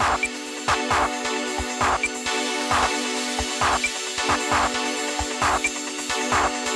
We'll be right back.